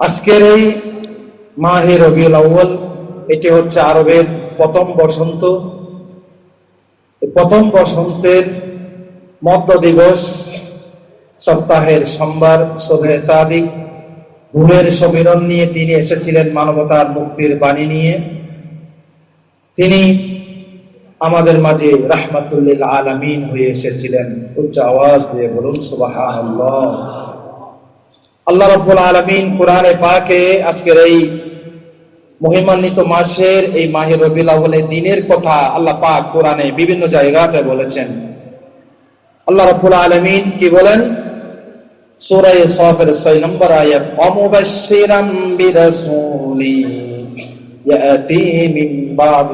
আজকের এই মাহে রবিউল আউ্য়াল, এটি হচ্ছে আরবের প্রথম বসন্ত। প্রথম বসন্তের মধ্য দিবস সপ্তাহের সোমবার, শোভে সাদিক ভুলের সমীরণ নিয়ে তিনি এসেছিলেন মানবতার মুক্তির বাণী নিয়ে। তিনি আমাদের মাঝে রাহমাতুল্লিল আলামিন হয়ে এসেছিলেন। উচ্চ আওয়াজ দিয়ে বলুন, সুবহানাল্লাহ। আল্লাহ রাব্বুল আলামিন কোরআনে পাকে আজকের এই মহিমান্বিত মাসের এই মাহে আউয়ালের দিনের কথা আল্লাহ পাক কোরআনে বিভিন্ন জায়গাতে বলেছেন। আল্লাহ রাব্বুল আলামিন কি বলেন? সূরা সাফের 6 নম্বর আয়াত, অমুবাশশিরাম বিরাসূলি ইয়াতি মিন বাদ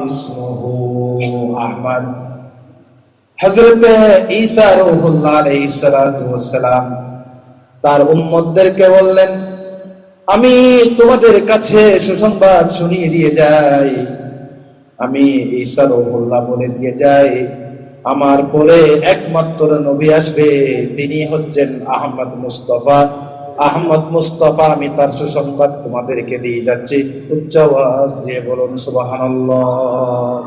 হযরত ঈসা রূহুল্লাহ আলাইহিস সালাতু ওয়াস সালাম তার উম্মতদেরকে বললেন, আমি তোমাদের কাছে সুসংবাদ শুনিয়ে দিয়ে যাই। আমি ঈসা রহুল্লাহ বলে দিয়ে যাই। আমার পরে একমাত্র নবী আসবে, তিনি হচ্ছেন আহমদ মুস্তফা। আহমদ মুস্তফা, আমি তার সুসংবাদ তোমাদেরকে দিয়ে যাচ্ছি। উচ্চ আওয়াজ দিয়ে বলুন, সুবহানাল্লাহ।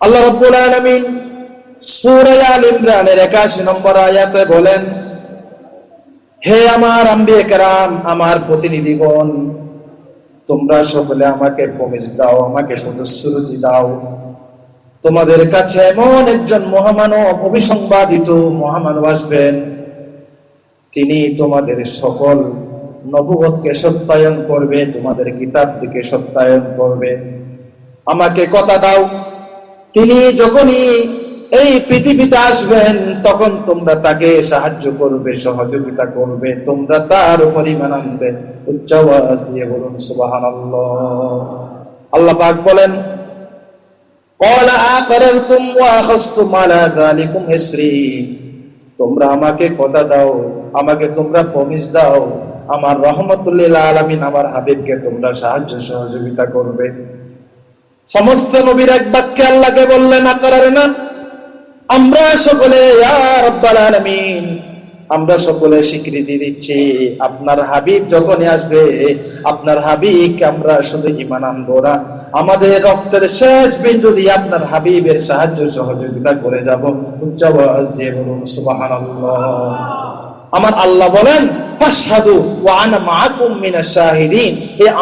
আল্লাহ রাব্বুল আলামিন সূরা আল ইমরানের 81 নম্বর আয়াতে বলেন হে আমার আম্বিয়ে কেরাম আমার প্রতিনিধিগণ, তোমরা সকলে আমাকে প্রমিস দাও, আমাকে প্রতিশ্রুতি দাও। তোমাদের কাছে এমন একজন মহামানব অভিসংবাদিত মহামানব আসবেন, তিনি তোমাদের সকল নবুবতকে সত্যায়ন করবে, তোমাদের কিতাব দিকে সত্যায়ন করবে। আমাকে কথা দাও, তিনি যখনই এই পৃথিবীতে আসবেন, তখন তোমরা তাকে সাহায্য করবে, সহযোগিতা করবে, তোমরা তার পরিমাণ আনবে। উচ্চাবাস দিয়ে বলুন সুবাহান আল্লাহ পাক বলেন তোমরা আমাকে কথা দাও, আমাকে তোমরা প্রমিস দাও, আমার রহমতুল্লিল আলমিন আমার হাবিবকে তোমরা সাহায্য সহযোগিতা করবে। সমস্ত নবীর এক বাক্যে আল্লাহকে বললেন আকার না আমরা সকলে আমরা সকলে স্বীকৃতি দিচ্ছি। আপনার হাবিব যখনই আসবে, আপনার হাবিবকে আমরা শুধু ইমান আনব না। আমাদের রক্তের শেষ বিন্দু দিয়ে আপনার হাবিবের সাহায্য সহযোগিতা করে যাব। উচ্চ দিয়ে বলুন, সুবহানাল্লাহ। আমার আল্লাহ বলেন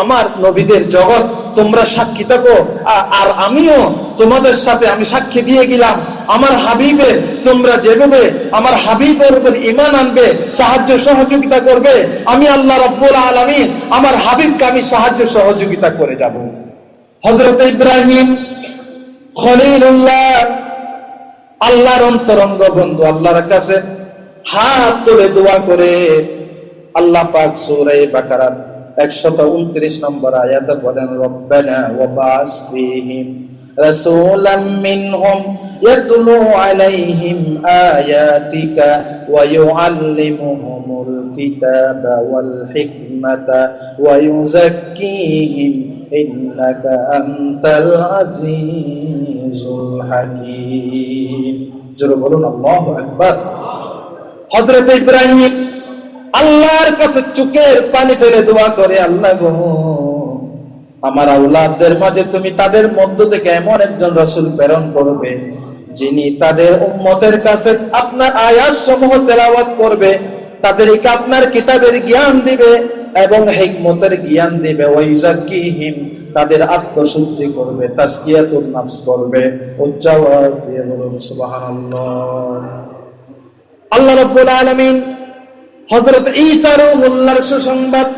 আমার নবীদের জগৎ, তোমরা সাক্ষী থাকো আর আমিও তোমাদের সাথে আমি সাক্ষী দিয়ে গেলাম। আমার হাবিবে তোমরা যেভাবে আমার হাবিবের উপর ঈমান আনবে, সাহায্য সহযোগিতা করবে, আমি আল্লাহ রাব্বুল আলামিন আমার হাবিবকে আমি সাহায্য সহযোগিতা করে যাব। হযরত ইব্রাহিম খলিলুল্লাহ, আল্লাহর অন্তরঙ্গ বন্ধু, আল্লাহর কাছে হাত তুলে দোয়া করে। আল্লাহ পাক সূরা বাকারার 129 নম্বর আয়াতে বলেন, রব্বানা ওয়া বাস ফীহিম রাসূলাম মিনহুম ইয়াতলু আলাইহিম আয়াতিকা ওয়া ইউআল্লিমুহুমুল কিতাবা ওয়াল হিকমাতা ওয়া ইউযাক্কিহিম ইন্নাকা আনতাল আজিজুল হাকীম। জোরে বলুন, আল্লাহু আকবার। হযরত ইব্রাহিম আল্লাহর কাছে চোখের পানি ফেলে দোয়া করে, আল্লাহ আমার আউলাদদের মাঝে তুমি তাদের মধ্য থেকে এমন একজন রসুল প্রেরণ করবে, যিনি তাদের উম্মতের কাছে আপনার আয়াত সমূহ তেলাওয়াত করবে, তাদেরকে আপনার কিতাবের জ্ঞান দিবে এবং হিকমতের জ্ঞান দিবে। ওয়াইজাকিহিম তাদের আত্মশুদ্ধি করবে তাসকিয়াতুন নাফস করবে। উচ্চ দিয়ে বলুন, সুবহানাল্লাহ। আল্লাহ রাব্বুল আলামিন হযরত ঈসা রূহুল্লাহর সুসংবাদ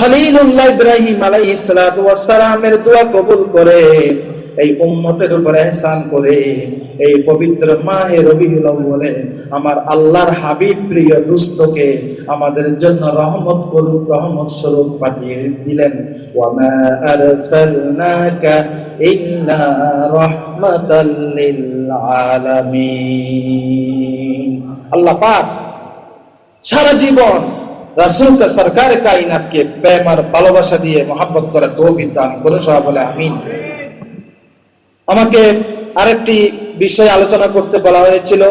খলিলুল্লাহ ইব্রাহিম ওয়াস সালামের দোয়া কবুল করে, এই উম্মতের উপর ihsan করে, এই পবিত্র মাহে আউয়ালে আমার আল্লাহর হাবিব প্রিয় দুস্থকে আমাদের জন্য রহমত করুক, রহমত স্বরূপ পাঠিয়ে দিলেন। আরসালনাকা আল্লাহ পাক সারা জীবন সরকার কায়নাতকে প্রেম আর ভালোবাসা দিয়ে করে তৌফিক দান করে বলে আমিন। আমাকে আরেকটি বিষয় আলোচনা করতে বলা হয়েছিল।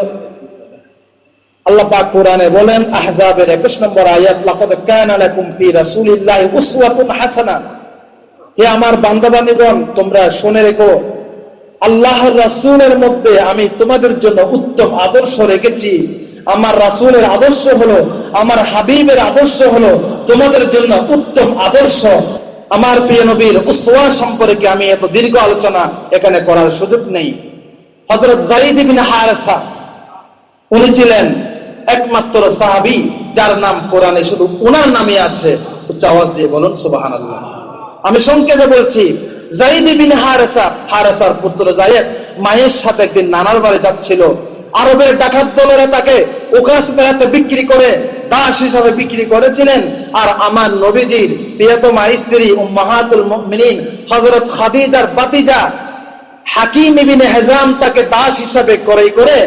আল্লাহ কোরআনে বলেন, আহজাবের 21 নম্বর আয়াত, লাকাদ কানা লাকুম ফি রাসূলিল্লাহি উসওয়াতুন হাসানা হে আমার বান্দাবান্দীগণ, তোমরা শুনে রেখো, আল্লাহর রাসূলের মধ্যে আমি তোমাদের জন্য উত্তম আদর্শ রেখেছি। আমার রাসূলের আদর্শ হলো, আমার হাবিবের আদর্শ হলো তোমাদের জন্য উত্তম আদর্শ। আমার প্রিয় নবীর উসওয়া সম্পর্কে আমি এত দীর্ঘ আলোচনা এখানে করার সুযোগ নেই। যায়েদ ইবনে হারেসা, উনি ছিলেন একমাত্র সাহাবী, যার নাম কোরআনে শুধু ওনার নামে আছে। উচ্চ আওয়াজ দিয়ে বলুন, সুবহানাল্লাহ। আমি সংক্ষেপে বলছি মায়ের সাথে একদিন নানার বাড়ি যাচ্ছিল। আরবের ডাকাত দলেরা তাকে বিক্রি করে, দাস হিসাবে বিক্রি করেছিলেন। আর আমার নবীজির প্রিয়তমা স্ত্রী হযরত খাদিজার বাতিজা, হাকিম ইবিনে হেজাম তাকে দাস হিসাবে ক্রয় করে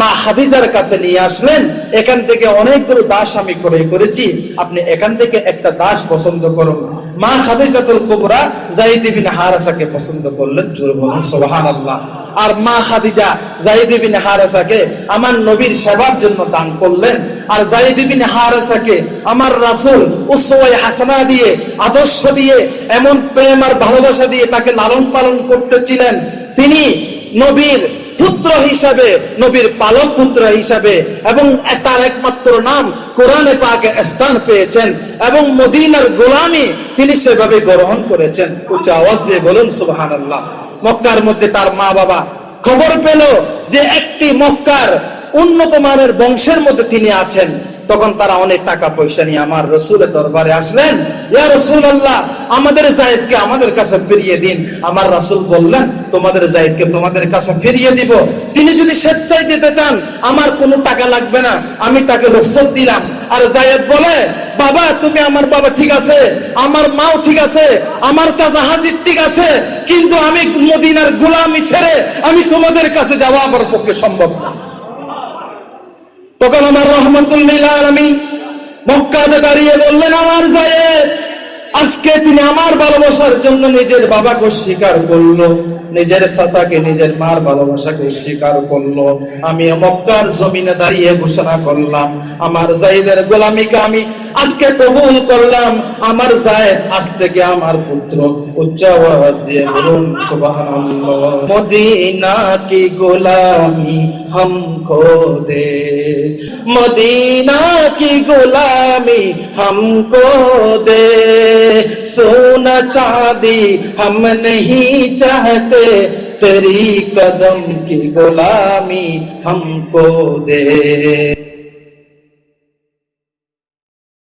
মা খাদিজার কাছে নিয়ে আসলেন। এখান থেকে অনেকগুলো দাস আমি ক্রয় করেছি। আপনি এখান থেকে একটা দাস পছন্দ করুন। মা খাদিজাতুল কুবরা জাইদ বিন হারাসাকে পছন্দ করলেন জোর বলুন, সুবহানাল্লাহ। আর মা খাদিজা জাইদ বিন হারাসাকে আমার নবীর সেবার জন্য দান করলেন। আর জাইদ বিন হারাসাকে আমার রাসূল উসওয়ায়ে হাসানা দিয়ে, আদর্শ দিয়ে, এমন প্রেম আর ভালোবাসা দিয়ে তাকে লালন পালন করতেছিলেন তিনি নবীর পুত্র হিসাবে, নবীর পালক পুত্র হিসাবে, এবং তার একমাত্র নাম কোরআনে পাকে স্থান পেয়েছেন, এবং মদিনার গোলামি তিনি সেভাবে গ্রহণ করেছেন। উচ্চ আওয়াজ দিয়ে বলুন, সুবহানাল্লাহ। মক্কার মধ্যে তার মা বাবা খবর পেল যে একটি মক্কার উন্নত মানের বংশের মধ্যে তিনি আছেন। তখন তারা অনেক টাকা পয়সা নিয়ে আমার রসুলের দরবারে আসলেন, ইয়া রসুল আল্লাহ আমাদের জায়েদকে আমাদের কাছে ফিরিয়ে দিন। আমার রাসূল বললেন, তোমাদের জায়েদকে তোমাদের কাছে ফিরিয়ে দিব। তিনি যদি স্বেচ্ছায় যেতে চান, আমার কোনো টাকা লাগবে না। আমি তাকে রসদ দিলাম। আর জায়েদ বলে, বাবা তুমি আমার বাবা ঠিক আছে, আমার মাও ঠিক আছে, আমার চাচা হাজির ঠিক আছে, কিন্তু আমি মদিনার গোলামি ছেড়ে আমি তোমাদের কাছে যাওয়া আমার পক্ষে সম্ভব না। তখন আমার রহমতুল্লিল আমি মক্কাতে দাঁড়িয়ে বললেন, আমার জায়েদ, আজকে তিনি আমার ভালোবাসার জন্য নিজের বাবাকে স্বীকার করল। নিজের চাচাকে, নিজের মার ভালোবাসাকে স্বীকার করল। আমি মক্কার জমিনে দাঁড়িয়ে ঘোষণা করলাম, আমার জাইদের গোলামিকে আমি আজকে কবুল করলাম আমার জায়েদ আজ থেকে আমার পুত্র উচ্চ আওয়াজ দিয়ে বলুন সুবহানাল্লাহ মদিনা কি গোলামি हमको दे मदीना की गुलामी हमको दे सोना चांदी हम नहीं चाहते तेरी कदम की गुलामी हमको दे